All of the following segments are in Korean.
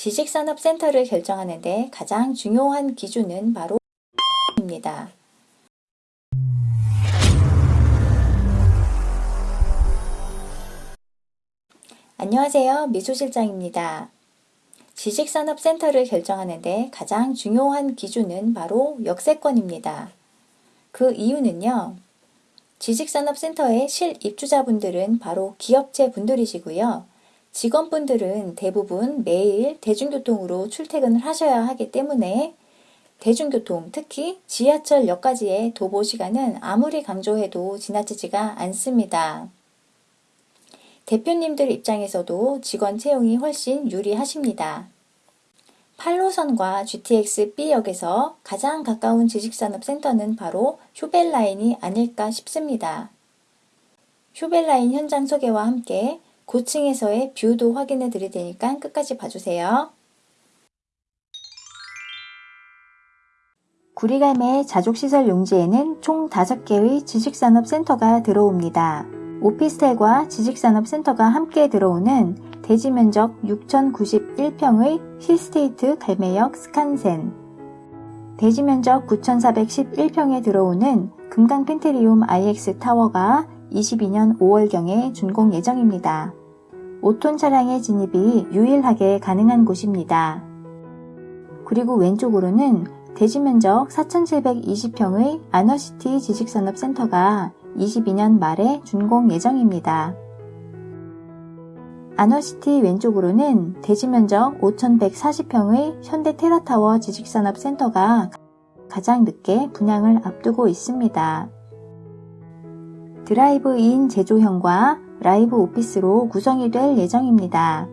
지식산업센터를 결정하는 데 가장 중요한 기준은 바로 입니다. 안녕하세요. 미소실장입니다. 지식산업센터를 결정하는 데 가장 중요한 기준은 바로 역세권입니다. 그 이유는요. 지식산업센터의 실입주자분들은 바로 기업체 분들이시고요. 직원분들은 대부분 매일 대중교통으로 출퇴근을 하셔야 하기 때문에 대중교통, 특히 지하철역까지의 도보 시간은 아무리 강조해도 지나치지가 않습니다. 대표님들 입장에서도 직원 채용이 훨씬 유리하십니다. 8호선과 GTX B역에서 가장 가까운 지식산업센터는 바로 휴벨라인이 아닐까 싶습니다. 휴밸나인 현장 소개와 함께 고층에서의 view도 확인해 드릴 테니까 끝까지 봐주세요. 구리갈매 자족시설 용지에는 총 5개의 지식산업센터가 들어옵니다. 오피스텔과 지식산업센터가 함께 들어오는 대지 면적 6,091평의 힐스테이트 갈매역 스칸센 대지 면적 9,411평에 들어오는 금강 펜트리움 IX 타워가 22년 5월경에 준공 예정입니다. 5톤 차량의 진입이 유일하게 가능한 곳입니다. 그리고 왼쪽으로는 대지 면적 4,720평의 아너시티 지식산업센터가 22년 말에 준공 예정입니다. 아너시티 왼쪽으로는 대지 면적 5,140평의 현대 테라타워 지식산업센터가 가장 늦게 분양을 앞두고 있습니다. 드라이브인 제조형과 라이브 오피스로 구성이 될 예정입니다.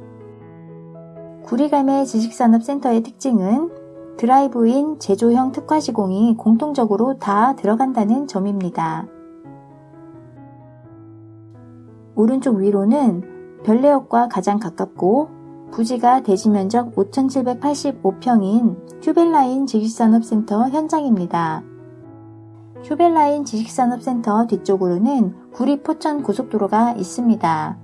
구리갈매 지식산업센터의 특징은 드라이브인 제조형 특화 시공이 공통적으로 다 들어간다는 점입니다. 오른쪽 위로는 별내역과 가장 가깝고 부지가 대지 면적 5,785평인 휴벨라인 지식산업센터 현장입니다. 휴벨라인 지식산업센터 뒤쪽으로는 구리 포천 고속도로가 있습니다.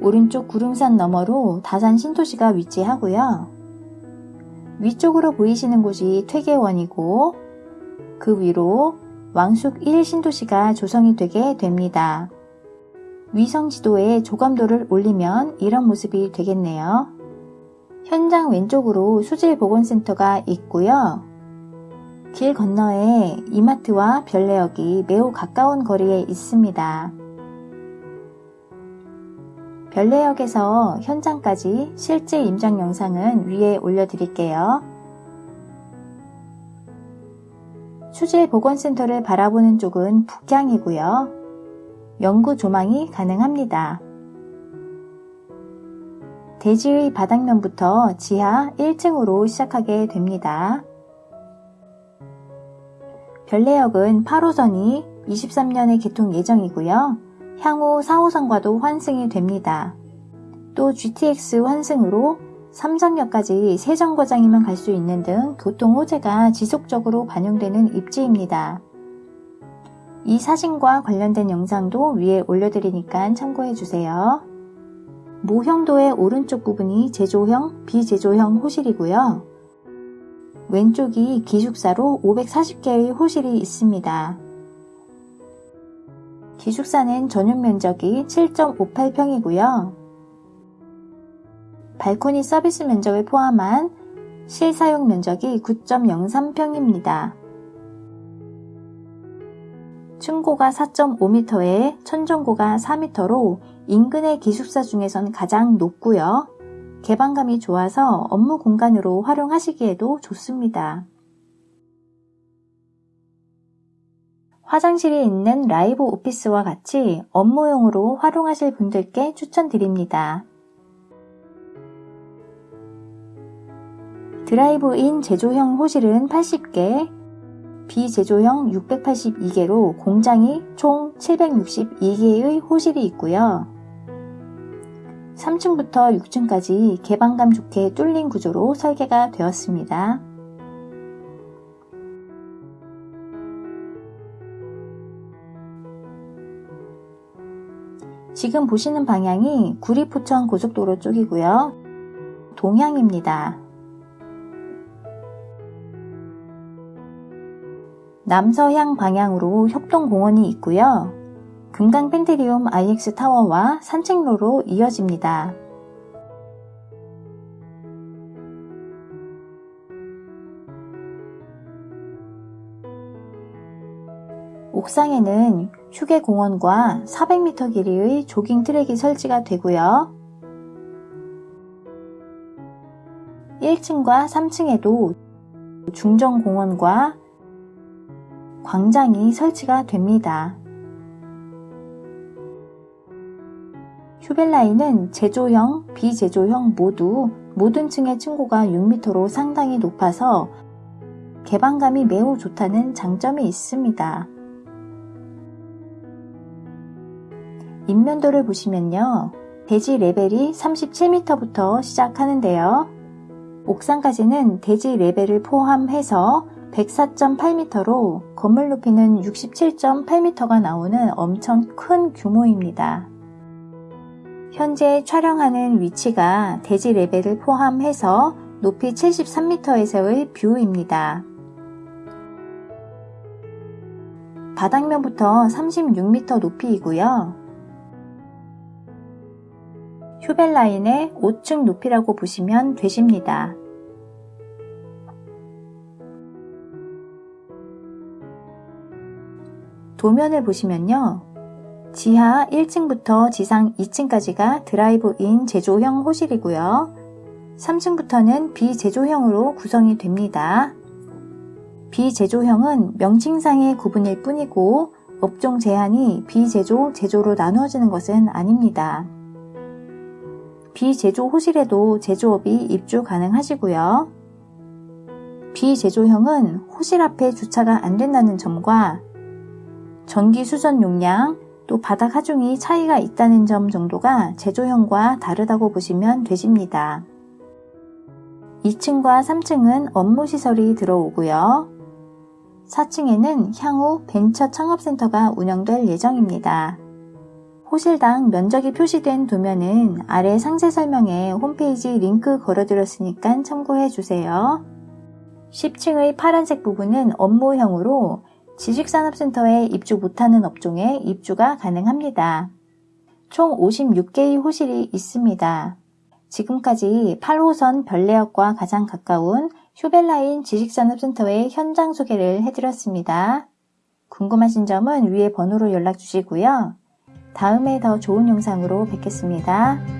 오른쪽 구름산 너머로 다산 신도시가 위치하고요. 위쪽으로 보이시는 곳이 퇴계원이고 그 위로 왕숙 1 신도시가 조성이 되게 됩니다. 위성 지도에 조감도를 올리면 이런 모습이 되겠네요. 현장 왼쪽으로 수질보건센터가 있고요. 길 건너에 이마트와 별내역이 매우 가까운 거리에 있습니다. 별내역에서 현장까지 실제 임장 영상은 위에 올려드릴게요. 수질보건센터를 바라보는 쪽은 북향이고요. 연구 조망이 가능합니다. 대지의 바닥면부터 지하 1층으로 시작하게 됩니다. 별내역은 8호선이 23년에 개통 예정이고요. 향후 4호선과도 환승이 됩니다. 또 GTX 환승으로 삼성역까지 세 정거장이면 갈수 있는 등 교통 호재가 지속적으로 반영되는 입지입니다. 이 사진과 관련된 영상도 위에 올려드리니까 참고해주세요. 모형도의 오른쪽 부분이 제조형, 비제조형 호실이고요. 왼쪽이 기숙사로 540개의 호실이 있습니다. 기숙사는 전용 면적이 7.58평이고요. 발코니 서비스 면적을 포함한 실사용 면적이 9.03평입니다. 층고가 4.5m에 천정고가 4m로 인근의 기숙사 중에선 가장 높고요. 개방감이 좋아서 업무 공간으로 활용하시기에도 좋습니다. 화장실이 있는 라이브 오피스와 같이 업무용으로 활용하실 분들께 추천드립니다. 드라이브인 제조형 호실은 80개, 비제조형 682개로 공장이 총 762개의 호실이 있고요. 3층부터 6층까지 개방감 좋게 뚫린 구조로 설계가 되었습니다. 지금 보시는 방향이 구리포천 고속도로 쪽이고요. 동향입니다. 남서향 방향으로 협동공원이 있고요. 금강 펜트리움 IX 타워와 산책로로 이어집니다. 옥상에는 휴게공원과 400m 길이의 조깅 트랙이 설치가 되고요. 1층과 3층에도 중정공원과 광장이 설치가 됩니다. 휴벨라인은 제조형, 비제조형 모두 모든 층의 층고가 6m로 상당히 높아서 개방감이 매우 좋다는 장점이 있습니다. 인면도를 보시면요. 대지 레벨이 37m부터 시작하는데요. 옥상까지는 대지 레벨을 포함해서 104.8m로 건물 높이는 67.8m가 나오는 엄청 큰 규모입니다. 현재 촬영하는 위치가 대지 레벨을 포함해서 높이 73m에서의 view입니다. 바닥면부터 36m 높이이고요. 휴벨 라인의 5층 높이라고 보시면 되십니다. 도면을 보시면요. 지하 1층부터 지상 2층까지가 드라이브인 제조형 호실이고요. 3층부터는 비제조형으로 구성이 됩니다. 비제조형은 명칭상의 구분일 뿐이고 업종 제한이 비제조, 제조로 나누어지는 것은 아닙니다. 비제조 호실에도 제조업이 입주 가능하시고요. 비제조형은 호실 앞에 주차가 안 된다는 점과 전기 수전 용량, 또 바닥 하중이 차이가 있다는 점 정도가 제조형과 다르다고 보시면 되십니다. 2층과 3층은 업무시설이 들어오고요. 4층에는 향후 벤처 창업센터가 운영될 예정입니다. 호실당 면적이 표시된 도면은 아래 상세 설명에 홈페이지 링크 걸어드렸으니까 참고해 주세요. 10층의 파란색 부분은 업무형으로 지식산업센터에 입주 못하는 업종에 입주가 가능합니다. 총 56개의 호실이 있습니다. 지금까지 8호선 별내역과 가장 가까운 휴벨라인 지식산업센터의 현장 소개를 해드렸습니다. 궁금하신 점은 위에 번호로 연락 주시고요. 다음에 더 좋은 영상으로 뵙겠습니다.